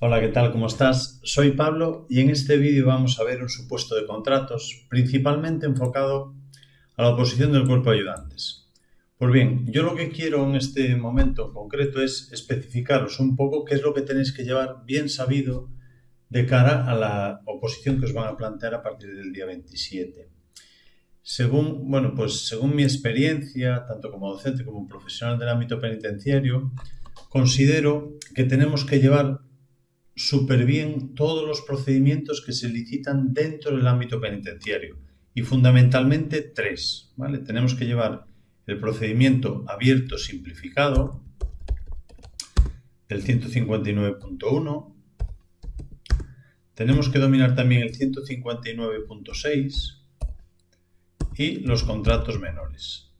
Hola, ¿qué tal? ¿Cómo estás? Soy Pablo y en este vídeo vamos a ver un supuesto de contratos principalmente enfocado a la oposición del cuerpo de ayudantes. Pues bien, yo lo que quiero en este momento concreto es especificaros un poco qué es lo que tenéis que llevar bien sabido de cara a la oposición que os van a plantear a partir del día 27. Según, bueno, pues según mi experiencia, tanto como docente como profesional del ámbito penitenciario, considero que tenemos que llevar súper bien todos los procedimientos que se licitan dentro del ámbito penitenciario y fundamentalmente tres. ¿vale? Tenemos que llevar el procedimiento abierto simplificado del 159.1. Tenemos que dominar también el 159.6 y los contratos menores.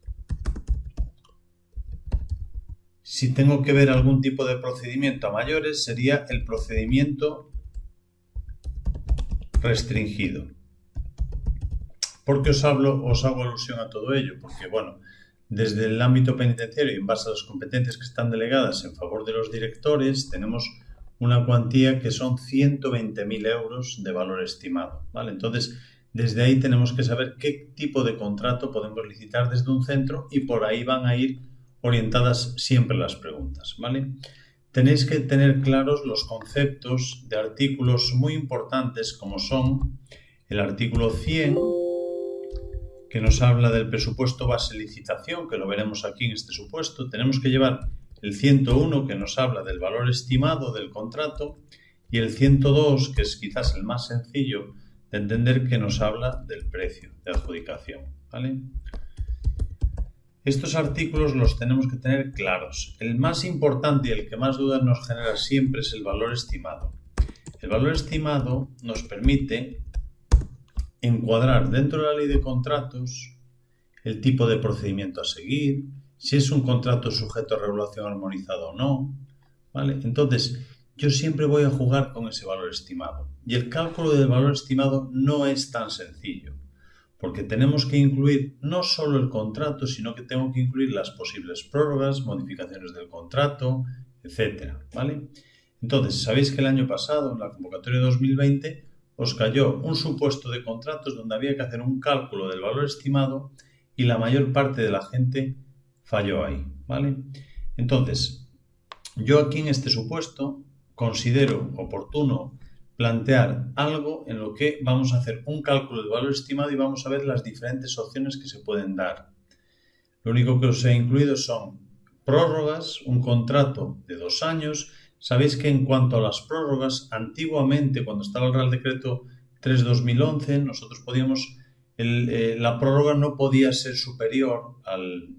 Si tengo que ver algún tipo de procedimiento a mayores, sería el procedimiento restringido. ¿Por qué os hablo, os hago alusión a todo ello? Porque, bueno, desde el ámbito penitenciario y en base a las competencias que están delegadas en favor de los directores, tenemos una cuantía que son 120.000 euros de valor estimado. ¿vale? Entonces, desde ahí tenemos que saber qué tipo de contrato podemos licitar desde un centro y por ahí van a ir orientadas siempre las preguntas, ¿vale? Tenéis que tener claros los conceptos de artículos muy importantes como son el artículo 100, que nos habla del presupuesto base licitación, que lo veremos aquí en este supuesto. Tenemos que llevar el 101, que nos habla del valor estimado del contrato, y el 102, que es quizás el más sencillo de entender, que nos habla del precio de adjudicación, ¿vale? Estos artículos los tenemos que tener claros. El más importante y el que más dudas nos genera siempre es el valor estimado. El valor estimado nos permite encuadrar dentro de la ley de contratos el tipo de procedimiento a seguir, si es un contrato sujeto a regulación armonizada o no. ¿vale? Entonces, yo siempre voy a jugar con ese valor estimado. Y el cálculo del valor estimado no es tan sencillo porque tenemos que incluir no solo el contrato, sino que tengo que incluir las posibles prórrogas, modificaciones del contrato, etcétera, ¿vale? Entonces, sabéis que el año pasado, en la convocatoria de 2020, os cayó un supuesto de contratos donde había que hacer un cálculo del valor estimado y la mayor parte de la gente falló ahí, ¿vale? Entonces, yo aquí en este supuesto considero oportuno plantear algo en lo que vamos a hacer un cálculo de valor estimado y vamos a ver las diferentes opciones que se pueden dar. Lo único que os he incluido son prórrogas, un contrato de dos años. Sabéis que en cuanto a las prórrogas, antiguamente cuando estaba el Real Decreto 3-2011, nosotros podíamos, eh, la prórroga no podía ser superior al,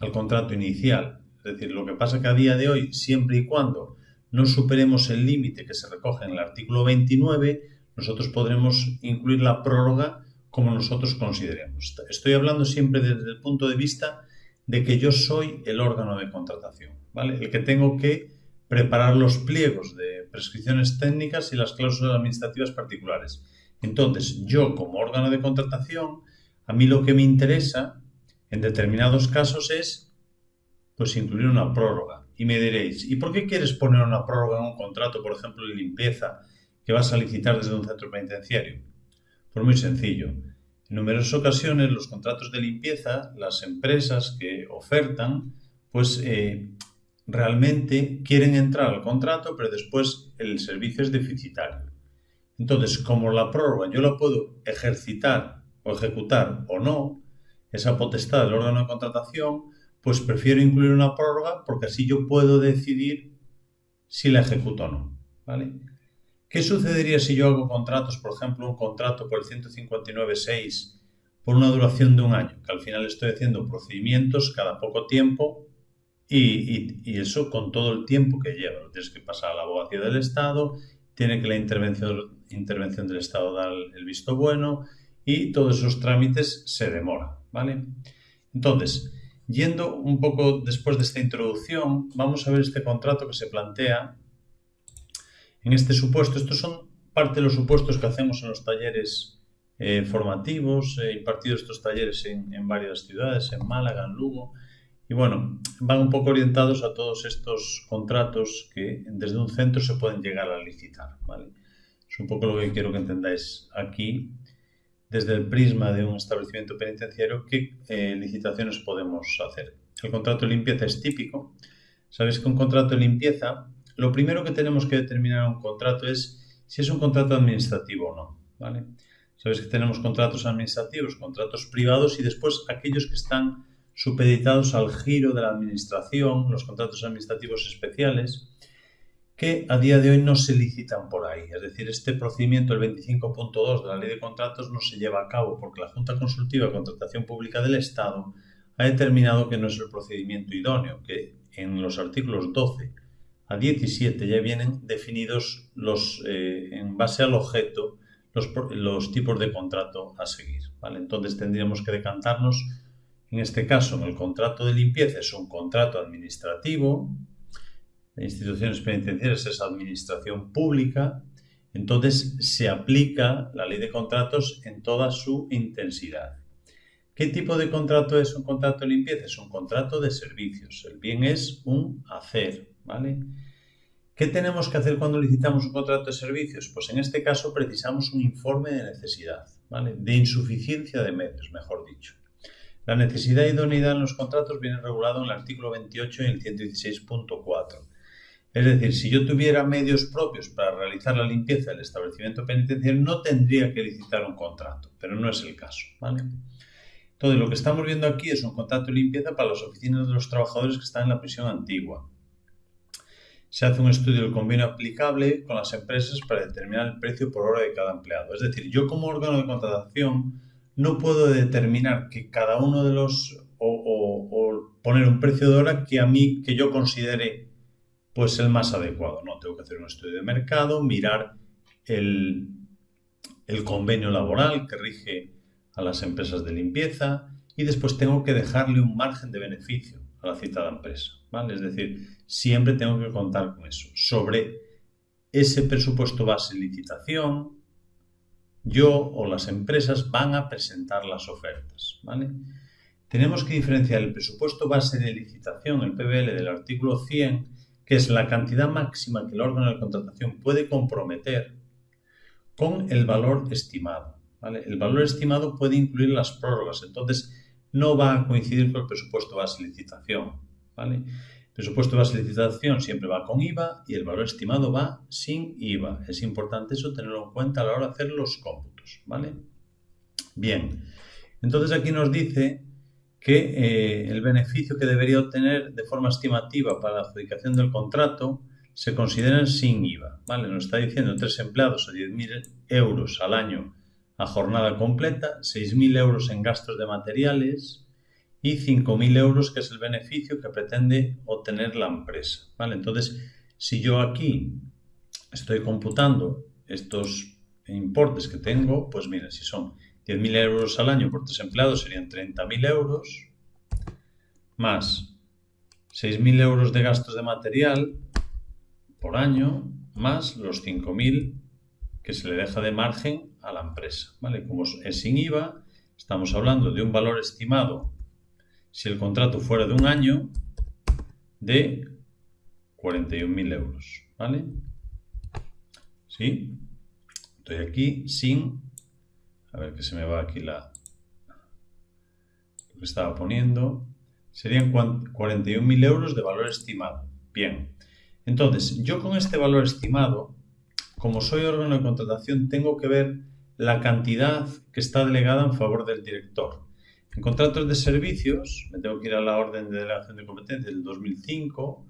al contrato inicial. Es decir, lo que pasa que a día de hoy, siempre y cuando no superemos el límite que se recoge en el artículo 29, nosotros podremos incluir la prórroga como nosotros consideremos. Estoy hablando siempre desde el punto de vista de que yo soy el órgano de contratación, ¿vale? El que tengo que preparar los pliegos de prescripciones técnicas y las cláusulas administrativas particulares. Entonces, yo como órgano de contratación, a mí lo que me interesa en determinados casos es pues incluir una prórroga. Y me diréis, ¿y por qué quieres poner una prórroga en un contrato, por ejemplo, de limpieza que vas a licitar desde un centro penitenciario? Pues muy sencillo. En numerosas ocasiones los contratos de limpieza, las empresas que ofertan, pues eh, realmente quieren entrar al contrato, pero después el servicio es deficitario. Entonces, como la prórroga yo la puedo ejercitar o ejecutar o no, esa potestad del órgano de contratación, pues prefiero incluir una prórroga porque así yo puedo decidir si la ejecuto o no. ¿vale? ¿Qué sucedería si yo hago contratos, por ejemplo, un contrato por el 159.6 por una duración de un año? Que al final estoy haciendo procedimientos cada poco tiempo y, eso con todo el tiempo que lleva. Tienes que pasar a la abogacía del Estado, tiene que la intervención, intervención del Estado dar el visto bueno y todos esos trámites se demoran. ¿vale? Entonces, Yendo un poco después de esta introducción, vamos a ver este contrato que se plantea en este supuesto. Estos son parte de los supuestos que hacemos en los talleres eh, formativos. He impartido estos talleres en, varias ciudades, en Málaga, en Lugo. Y bueno, van un poco orientados a todos estos contratos que desde un centro se pueden llegar a licitar. ¿vale? Es un poco lo que quiero que entendáis aquí, desde el prisma de un establecimiento penitenciario, qué eh, licitaciones podemos hacer. El contrato de limpieza es típico. Sabéis que un contrato de limpieza, lo primero que tenemos que determinar un contrato es si es un contrato administrativo o no. ¿vale? Sabéis que tenemos contratos administrativos, contratos privados y después aquellos que están supeditados al giro de la administración, los contratos administrativos especiales, que a día de hoy no se licitan por ahí. Es decir, este procedimiento, el 25.2 de la Ley de Contratos, no se lleva a cabo porque la Junta Consultiva de Contratación Pública del Estado ha determinado que no es el procedimiento idóneo, que en los artículos 12 a 17 ya vienen definidos los, eh, en base al objeto los, los, tipos de contrato a seguir. ¿vale? Entonces tendríamos que decantarnos en este caso, en el contrato de limpieza es un contrato administrativo, instituciones penitenciarias es administración pública, entonces se aplica la ley de contratos en toda su intensidad. ¿Qué tipo de contrato es un contrato de limpieza? Es un contrato de servicios. El bien es un hacer, ¿vale? ¿Qué tenemos que hacer cuando licitamos un contrato de servicios? Pues en este caso precisamos un informe de necesidad, ¿vale? De insuficiencia de medios, mejor dicho. La necesidad de idoneidad en los contratos viene regulado en el artículo 28 y el 116.4. Es decir, si yo tuviera medios propios para realizar la limpieza del establecimiento penitenciario, no tendría que licitar un contrato, pero no es el caso. ¿vale? Entonces, lo que estamos viendo aquí es un contrato de limpieza para las oficinas de los trabajadores que están en la prisión antigua. Se hace un estudio del convenio aplicable con las empresas para determinar el precio por hora de cada empleado. Es decir, yo como órgano de contratación no puedo determinar que cada uno de los o, poner un precio de hora que a mí, que yo considere pues el más adecuado. No, tengo que hacer un estudio de mercado, mirar el, el convenio laboral que rige a las empresas de limpieza y después tengo que dejarle un margen de beneficio a la citada empresa. ¿vale? Es decir, siempre tengo que contar con eso. Sobre ese presupuesto base licitación, yo o las empresas van a presentar las ofertas. ¿vale? Tenemos que diferenciar el presupuesto base de licitación, el PBL del artículo 100, que es la cantidad máxima que el órgano de contratación puede comprometer, con el valor estimado. El valor estimado puede incluir las prórrogas, entonces no va a coincidir con el presupuesto base de licitación. ¿vale? presupuesto de base licitación siempre va con IVA y el valor estimado va sin IVA. Es importante eso tenerlo en cuenta a la hora de hacer los cómputos, ¿vale? Bien, entonces aquí nos dice que eh, el beneficio que debería obtener de forma estimativa para la adjudicación del contrato se considera sin IVA, ¿vale? Nos está diciendo tres empleados a 10.000 euros al año a jornada completa, 6.000 euros en gastos de materiales, y 5.000 euros, que es el beneficio que pretende obtener la empresa. ¿vale? Entonces, si yo aquí estoy computando estos importes que tengo, pues mira, si son 10.000 euros al año por tres empleados serían 30.000 euros, más 6.000 euros de gastos de material por año, más los 5.000 que se le deja de margen a la empresa. ¿vale? Como es sin IVA, estamos hablando de un valor estimado si el contrato fuera de un año, de 41.000 euros, ¿vale? ¿Sí? Estoy aquí sin... A ver que se me va aquí la... Lo que estaba poniendo. Serían 41.000 euros de valor estimado. Bien. Entonces, yo con este valor estimado, como soy órgano de contratación, tengo que ver la cantidad que está delegada en favor del director. En contratos de servicios, me tengo que ir a la orden de delegación de competencia del 2005,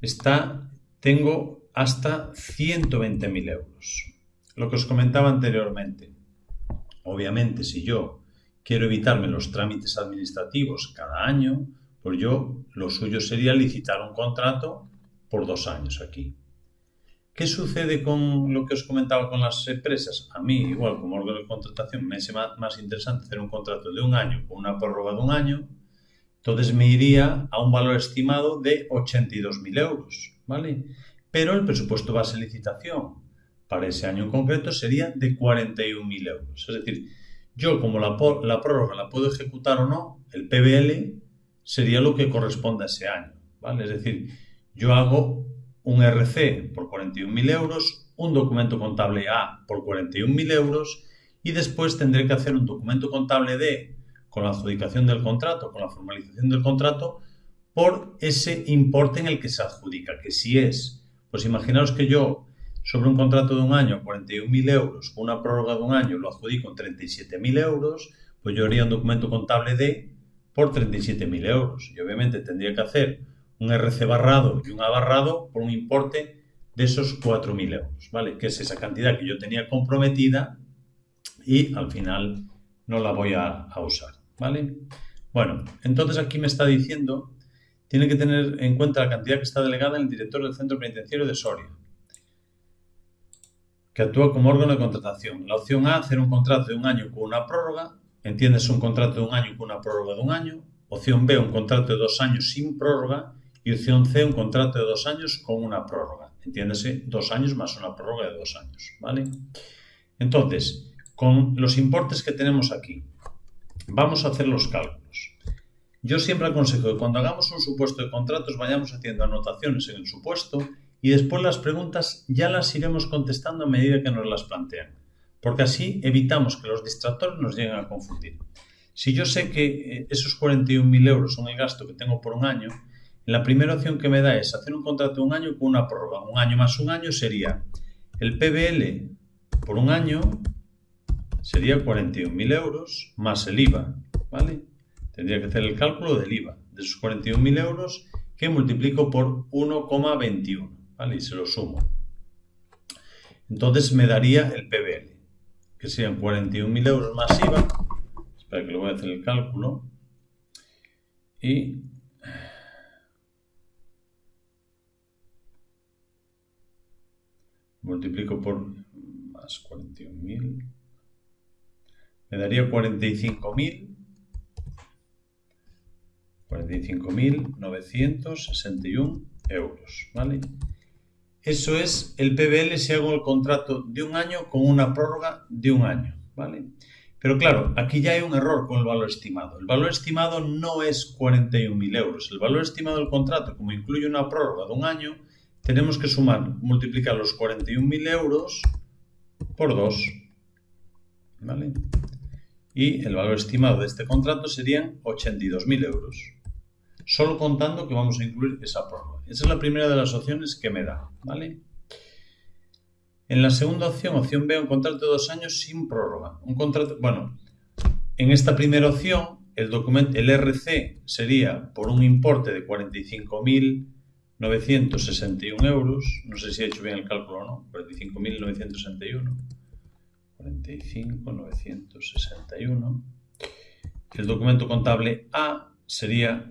está, tengo hasta 120.000 euros. Lo que os comentaba anteriormente. Obviamente, si yo quiero evitarme los trámites administrativos cada año, pues yo lo suyo sería licitar un contrato por dos años aquí. ¿Qué sucede con lo que os comentaba con las empresas? A mí, igual como órgano de contratación, me es más, interesante hacer un contrato de un año con una prórroga de un año, entonces me iría a un valor estimado de 82.000 euros, ¿vale? Pero el presupuesto base de licitación para ese año en concreto sería de 41.000 euros. Es decir, yo como la, la prórroga la puedo ejecutar o no, el PBL sería lo que corresponde a ese año, ¿vale? Es decir, yo hago un RC por 41.000 euros, un documento contable A por 41.000 euros y después tendré que hacer un documento contable D con la adjudicación del contrato, con la formalización del contrato, por ese importe en el que se adjudica, que si es, pues imaginaos que yo sobre un contrato de un año 41.000 euros, con una prórroga de un año lo adjudico en 37.000 euros, pues yo haría un documento contable D por 37.000 euros. Y obviamente tendría que hacer un RC barrado y un A barrado por un importe de esos 4.000 euros, ¿vale? Que es esa cantidad que yo tenía comprometida y al final no la voy a, usar, ¿vale? Bueno, entonces aquí me está diciendo, tiene que tener en cuenta la cantidad que está delegada en el director del centro penitenciario de Soria, que actúa como órgano de contratación. La opción A, hacer un contrato de un año con una prórroga entiendes un contrato de un año con una prórroga de un año, opción B, un contrato de dos años sin prórroga y opción C, un contrato de dos años con una prórroga. Entiéndase, dos años más una prórroga de dos años, ¿vale? Entonces, con los importes que tenemos aquí, vamos a hacer los cálculos. Yo siempre aconsejo que cuando hagamos un supuesto de contratos vayamos haciendo anotaciones en el supuesto y después las preguntas ya las iremos contestando a medida que nos las plantean porque así evitamos que los distractores nos lleguen a confundir. Si yo sé que eh, esos 41.000 euros son el gasto que tengo por un año, la primera opción que me da es hacer un contrato de un año con una prórroga. Un año más un año sería el PBL por un año sería 41.000 euros más el IVA, ¿vale? Tendría que hacer el cálculo del IVA de esos 41.000 euros que multiplico por 1,21, ¿vale? Y se lo sumo. Entonces me daría el PBL que sean 41.000 euros más IVA. Espera que le voy a hacer el cálculo. Y multiplico por más 41.000. Me daría 45.000. 45.961 euros, ¿vale? Eso es el PBL si hago el contrato de un año con una prórroga de un año, ¿vale? Pero claro, aquí ya hay un error con el valor estimado. El valor estimado no es 41.000 euros. El valor estimado del contrato, como incluye una prórroga de un año, tenemos que sumar, multiplicar los 41.000 euros por 2. ¿Vale? Y el valor estimado de este contrato serían 82.000 euros. Solo contando que vamos a incluir esa prórroga. Esa es la primera de las opciones que me da, ¿vale? En la segunda opción, opción B, un contrato de dos años sin prórroga. Un contrato, bueno, en esta primera opción, el documento, el RC sería por un importe de 45.961 euros. No sé si he hecho bien el cálculo o no. 45.961. 45.961. El documento contable A sería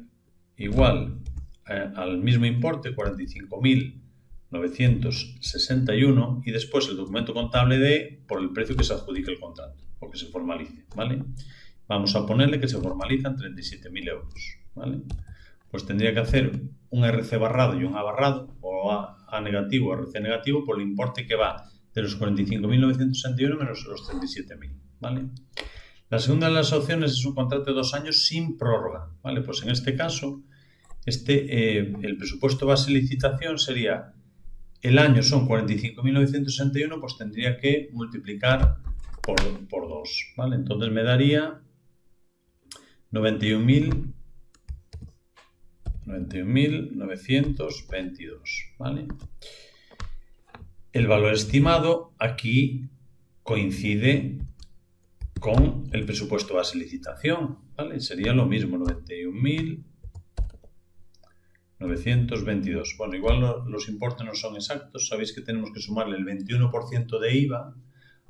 igual eh, al mismo importe, 45.961, y después el documento contable de por el precio que se adjudique el contrato o que se formalice, ¿vale? Vamos a ponerle que se formalizan 37.000 euros, ¿vale? Pues tendría que hacer un RC barrado y un A barrado, o A, A negativo RC negativo, por el importe que va de los 45.961 menos los 37.000, ¿vale? La segunda de las opciones es un contrato de dos años sin prórroga, ¿vale? Pues en este caso este, eh, el presupuesto base licitación sería, el año son 45.961, pues tendría que multiplicar por, por 2, ¿vale? Entonces me daría 91.000 91.922, ¿vale? El valor estimado aquí coincide con el presupuesto base licitación, ¿vale? Sería lo mismo, 91.000 922. Bueno, igual los importes no son exactos. Sabéis que tenemos que sumarle el 21% de IVA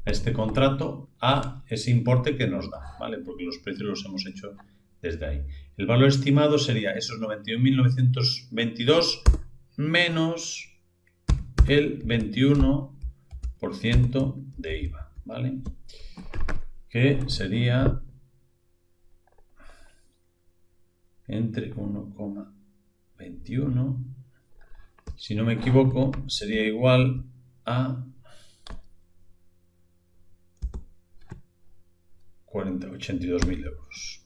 a este contrato a ese importe que nos da, ¿vale? Porque los precios los hemos hecho desde ahí. El valor estimado sería esos 91.922 menos el 21% de IVA, ¿vale? Que sería entre 1, 21, si no me equivoco, sería igual a 82.000 euros.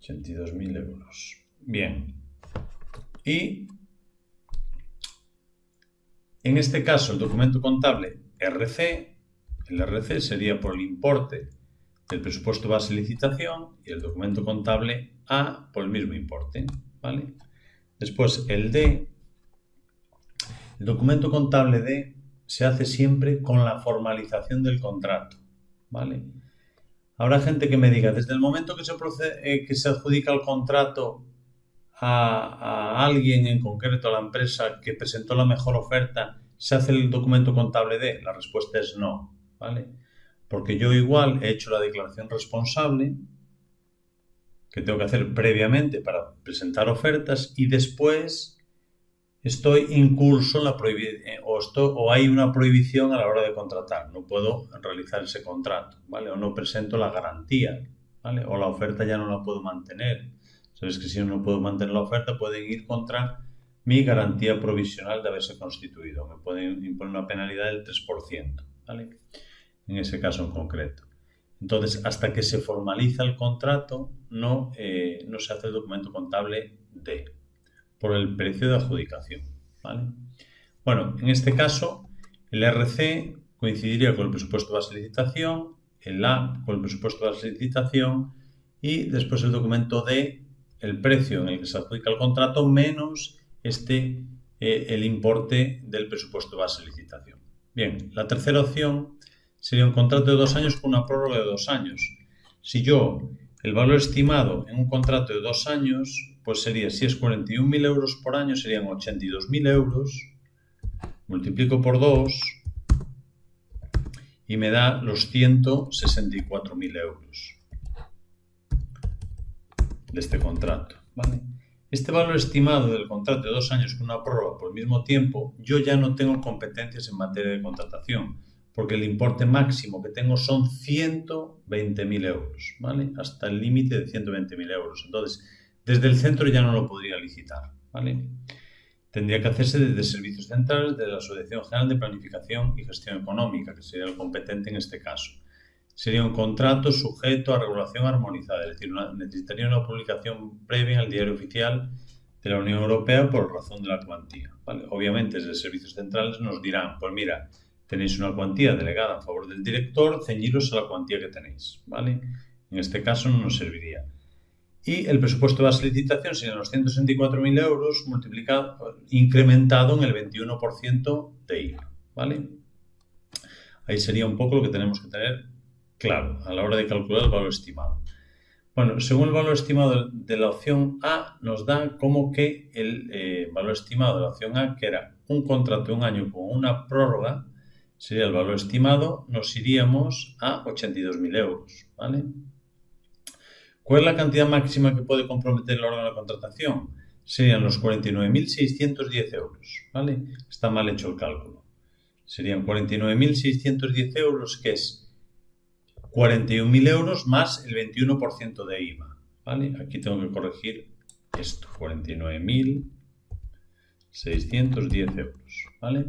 82.000 euros. Bien. Y en este caso el documento contable RC, el RC sería por el importe del presupuesto base licitación y el documento contable A por el mismo importe. ¿vale? Después el D, el documento contable D se hace siempre con la formalización del contrato. ¿vale? Habrá gente que me diga, desde el momento que se, eh, que se adjudica el contrato a, alguien en concreto, a la empresa que presentó la mejor oferta, ¿se hace el documento contable de? La respuesta es no, ¿vale? Porque yo igual he hecho la declaración responsable, que tengo que hacer previamente para presentar ofertas, y después estoy incurso en la eh, o, o hay una prohibición a la hora de contratar, no puedo realizar ese contrato, ¿vale? O no presento la garantía, ¿vale? O la oferta ya no la puedo mantener. Sabes que si no puedo mantener la oferta pueden ir contra mi garantía provisional de haberse constituido. Me pueden imponer una penalidad del 3%, ¿vale? En ese caso en concreto. Entonces, hasta que se formaliza el contrato, no, eh, no se hace el documento contable de por el precio de adjudicación. ¿vale? Bueno, en este caso, el RC coincidiría con el presupuesto de licitación, el A con el presupuesto de licitación y después el documento D, el precio en el que se adjudica el contrato menos este, eh, el importe del presupuesto base de licitación. Bien, la tercera opción sería un contrato de dos años con una prórroga de dos años. Si yo el valor estimado en un contrato de dos años pues sería, si es 41.000 euros por año, serían 82.000 euros, multiplico por 2 y me da los 164.000 euros de este contrato. Este valor estimado del contrato de dos años con una prórroga por el mismo tiempo, yo ya no tengo competencias en materia de contratación, porque el importe máximo que tengo son 120.000 euros, ¿vale? Hasta el límite de 120.000 euros. Entonces, desde el centro ya no lo podría licitar. ¿vale? Tendría que hacerse desde servicios centrales de la Asociación General de Planificación y Gestión Económica, que sería el competente en este caso. Sería un contrato sujeto a regulación armonizada, es decir, necesitaría una publicación previa el diario oficial de la Unión Europea por razón de la cuantía. ¿vale? Obviamente, desde servicios centrales nos dirán, pues mira, tenéis una cuantía delegada a favor del director, ceñiros a la cuantía que tenéis. ¿vale? En este caso no nos serviría y el presupuesto de la licitación serían los 164.000 euros multiplicado, incrementado en el 21% de IVA. ¿vale? Ahí sería un poco lo que tenemos que tener claro a la hora de calcular el valor estimado. Bueno, según el valor estimado de la opción A, nos da como que el eh, valor estimado de la opción A, que era un contrato de un año con una prórroga, sería el valor estimado, nos iríamos a 82.000 euros. ¿vale? ¿Cuál es la cantidad máxima que puede comprometer el órgano de contratación? Serían los 49.610 euros, ¿vale? Está mal hecho el cálculo. Serían 49.610 euros, que es 41.000 euros más el 21% de IVA, ¿vale? Aquí tengo que corregir esto, 49.610 euros, ¿vale?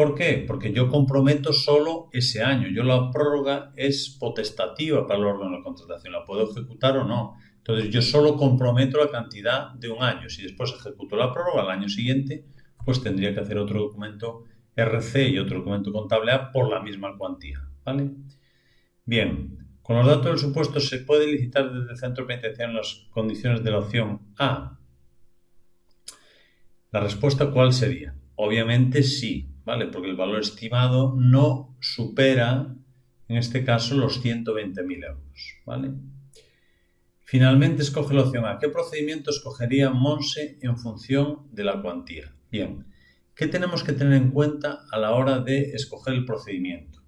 ¿Por qué? Porque yo comprometo solo ese año. Yo la prórroga es potestativa para el órgano de contratación. La puedo ejecutar o no. Entonces yo solo comprometo la cantidad de un año. Si después ejecuto la prórroga al año siguiente, pues tendría que hacer otro documento RC y otro documento contable A por la misma cuantía. ¿Vale? Bien, con los datos del supuesto se puede licitar desde el centro penitenciario en las condiciones de la opción A. La respuesta ¿cuál sería? Obviamente sí, ¿vale? Porque el valor estimado no supera, en este caso, los 120.000 euros, ¿vale? Finalmente escoge la opción A. ¿Qué procedimiento escogería Monse en función de la cuantía? Bien, ¿qué tenemos que tener en cuenta a la hora de escoger el procedimiento?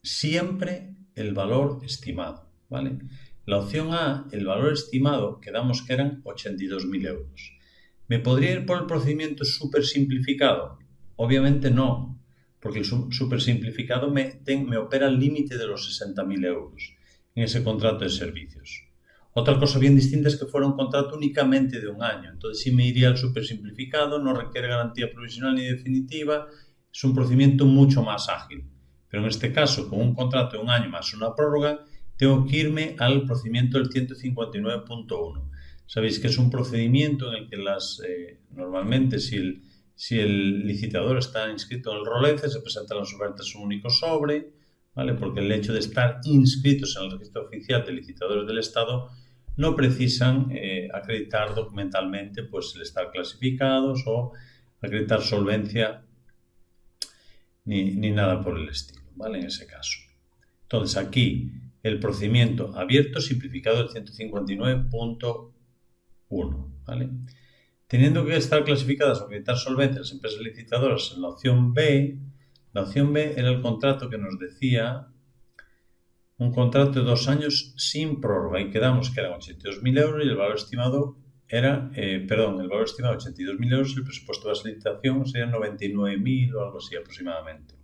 Siempre el valor estimado, ¿vale? La opción A, el valor estimado, quedamos que eran 82.000 euros. ¿Me podría ir por el procedimiento súper simplificado? Obviamente no, porque el súper simplificado me, me opera al límite de los 60.000 euros en ese contrato de servicios. Otra cosa bien distinta es que fuera un contrato únicamente de un año. Entonces sí me iría al súper simplificado, no requiere garantía provisional ni definitiva, es un procedimiento mucho más ágil. Pero en este caso, con un contrato de un año más una prórroga, tengo que irme al procedimiento del 159.1. Sabéis que es un procedimiento en el que las, eh, normalmente si el, si el licitador está inscrito en el ROLECE, se presentan las ofertas en un único sobre, ¿vale? porque el hecho de estar inscritos en el registro oficial de licitadores del Estado no precisan eh, acreditar documentalmente pues, el estar clasificados o acreditar solvencia ni, ni nada por el estilo, ¿vale? En ese caso. Entonces aquí el procedimiento abierto simplificado del 159.1, ¿vale? Teniendo que estar clasificadas o acreditar solvencia las empresas licitadoras en la opción B, la opción B era el contrato que nos decía un contrato de dos años sin prórroga y quedamos que eran 82.000 euros y el valor estimado era, eh, perdón, el valor estimado 82.000 euros y el presupuesto de la licitación sería 99.000 o algo así aproximadamente.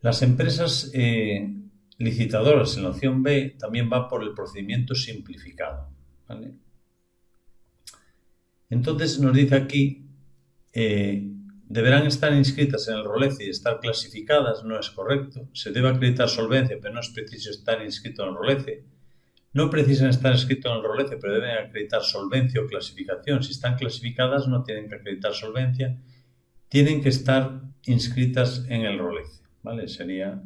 Las empresas eh, licitadoras en la opción B también va por el procedimiento simplificado. Entonces nos dice aquí, eh, deberán estar inscritas en el ROLECE y estar clasificadas, no es correcto. Se debe acreditar solvencia, pero no es preciso estar inscrito en el ROLECE. No precisan estar inscritos en el ROLECE, pero deben acreditar solvencia o clasificación. Si están clasificadas, no tienen que acreditar solvencia, tienen que estar inscritas en el ROLECE. ¿vale? Sería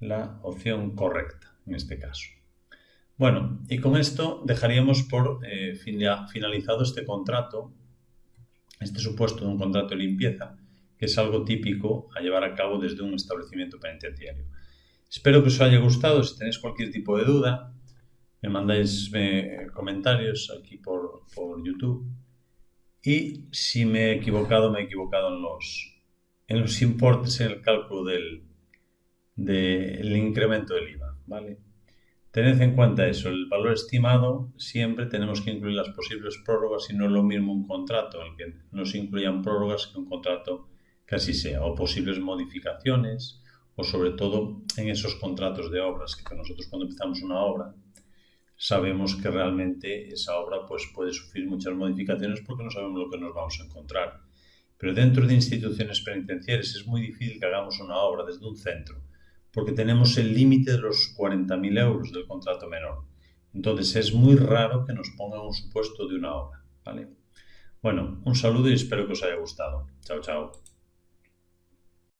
la opción correcta en este caso. Bueno, y con esto dejaríamos por eh, finalizado este contrato, este supuesto de un contrato de limpieza, que es algo típico a llevar a cabo desde un establecimiento penitenciario. Espero que os haya gustado. Si tenéis cualquier tipo de duda, me mandáis eh, comentarios aquí por, por, YouTube. Y si me he equivocado, me he equivocado en los, en los importes, en el cálculo del, del incremento del IVA. ¿vale? Tened en cuenta eso, el valor estimado siempre tenemos que incluir las posibles prórrogas y no es lo mismo un contrato el que no se incluyan prórrogas que un contrato así sea, o posibles modificaciones, o sobre todo en esos contratos de obras, que nosotros cuando empezamos una obra sabemos que realmente esa obra pues, puede sufrir muchas modificaciones porque no sabemos lo que nos vamos a encontrar. Pero dentro de instituciones penitenciarias es muy difícil que hagamos una obra desde un centro, porque tenemos el límite de los 40.000 euros del contrato menor. Entonces es muy raro que nos pongan un supuesto de una obra. ¿vale? Bueno, un saludo y espero que os haya gustado. Chao, chao.